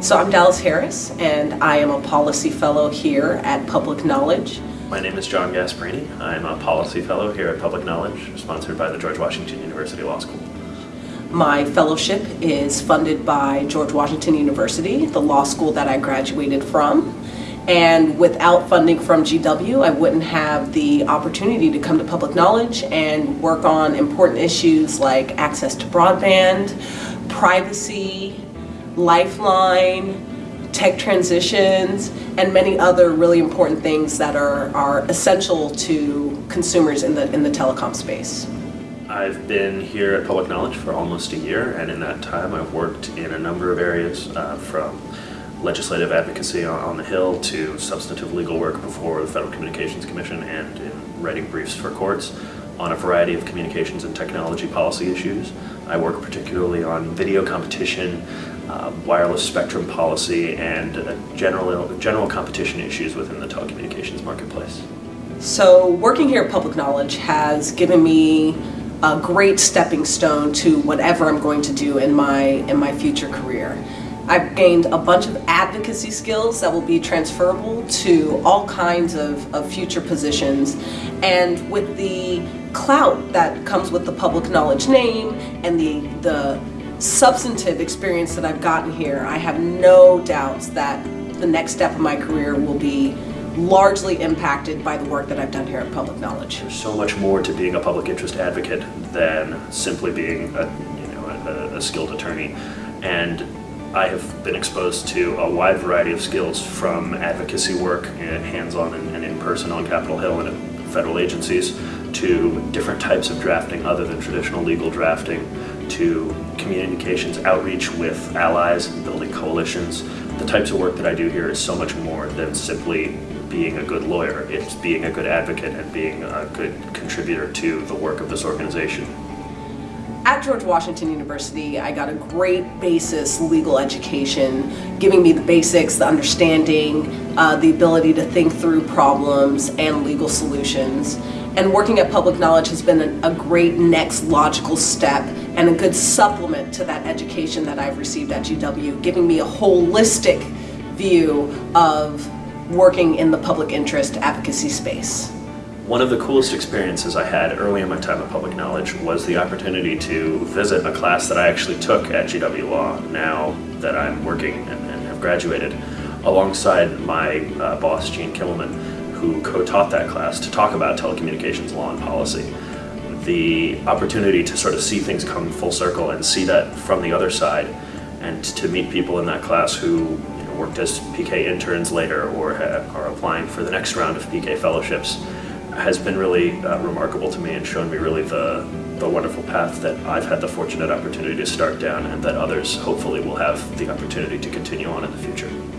So I'm Dallas Harris, and I am a policy fellow here at Public Knowledge. My name is John Gasparini. I'm a policy fellow here at Public Knowledge, sponsored by the George Washington University Law School. My fellowship is funded by George Washington University, the law school that I graduated from. And without funding from GW, I wouldn't have the opportunity to come to public knowledge and work on important issues like access to broadband, privacy, lifeline, tech transitions, and many other really important things that are, are essential to consumers in the, in the telecom space. I've been here at Public Knowledge for almost a year, and in that time I've worked in a number of areas uh, from legislative advocacy on, on, the Hill to substantive legal work before the Federal Communications Commission and in writing briefs for courts on a variety of communications and technology policy issues. I work particularly on video competition, uh, wireless spectrum policy, and uh, general, general competition issues within the telecommunications marketplace. So working here at Public Knowledge has given me a great stepping stone to whatever I'm going to do in my, in my future career. I've gained a bunch of advocacy skills that will be transferable to all kinds of, of future positions. And with the clout that comes with the public knowledge name and the, the substantive experience that I've gotten here, I have no doubts that the next step of my career will be largely impacted by the work that I've done here at Public Knowledge. There's so much more to being a public interest advocate than simply being a, you know, a, a skilled attorney. And I have been exposed to a wide variety of skills from advocacy work, eh, hands-on and in-person on Capitol Hill and at federal agencies, to different types of drafting other than traditional legal drafting, to communications outreach with allies, and building coalitions. The types of work that I do here is so much more than simply being a good lawyer. It's being a good advocate and being a good contributor to the work of this organization. At George Washington University, I got a great basis legal education, giving me the basics, the understanding, uh, the ability to think through problems and legal solutions. And working at Public Knowledge has been a, great next logical step and a good supplement to that education that I've received at GW, giving me a holistic view of working in the public interest advocacy space. One of the coolest experiences I had early in my time at Public Knowledge was the opportunity to visit a class that I actually took at GW Law now that I'm working and, and have graduated alongside my uh, boss Gene Kimmelman who co-taught that class to talk about telecommunications law and policy. The opportunity to sort of see things come full circle and see that from the other side and to meet people in that class who you know, worked as PK interns later or are applying for the next round of PK fellowships has been really uh, remarkable to me and shown me really the, the wonderful path that I've had the fortunate opportunity to start down and that others hopefully will have the opportunity to continue on in the future.